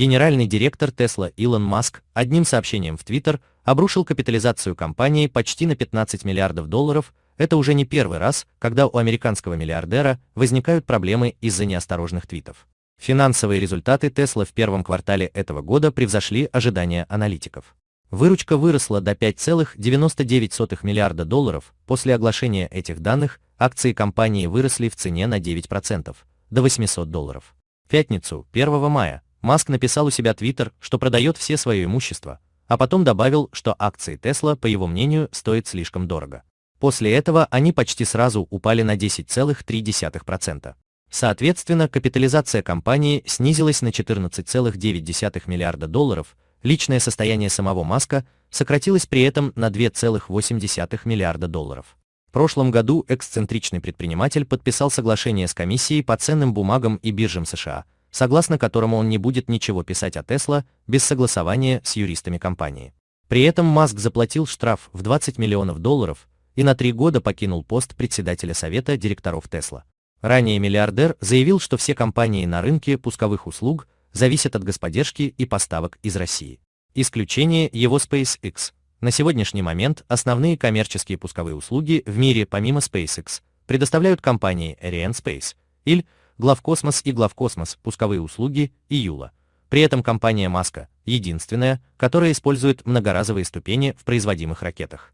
Генеральный директор Tesla Илон Маск одним сообщением в Twitter обрушил капитализацию компании почти на 15 миллиардов долларов. Это уже не первый раз, когда у американского миллиардера возникают проблемы из-за неосторожных твитов. Финансовые результаты Tesla в первом квартале этого года превзошли ожидания аналитиков. Выручка выросла до 5,99 миллиарда долларов. После оглашения этих данных акции компании выросли в цене на 9%, до 800 долларов. В пятницу, 1 мая, Маск написал у себя Twitter, что продает все свое имущество, а потом добавил, что акции Tesla, по его мнению, стоят слишком дорого. После этого они почти сразу упали на 10,3%. Соответственно, капитализация компании снизилась на 14,9 миллиарда долларов, личное состояние самого Маска сократилось при этом на 2,8 миллиарда долларов. В прошлом году эксцентричный предприниматель подписал соглашение с комиссией по ценным бумагам и биржам США, согласно которому он не будет ничего писать о Tesla без согласования с юристами компании. При этом Маск заплатил штраф в 20 миллионов долларов и на три года покинул пост председателя совета директоров Tesla. Ранее миллиардер заявил, что все компании на рынке пусковых услуг зависят от господдержки и поставок из России. Исключение его SpaceX. На сегодняшний момент основные коммерческие пусковые услуги в мире помимо SpaceX предоставляют компании Arianespace, или Главкосмос и Главкосмос, пусковые услуги и Юла. При этом компания Маска – единственная, которая использует многоразовые ступени в производимых ракетах.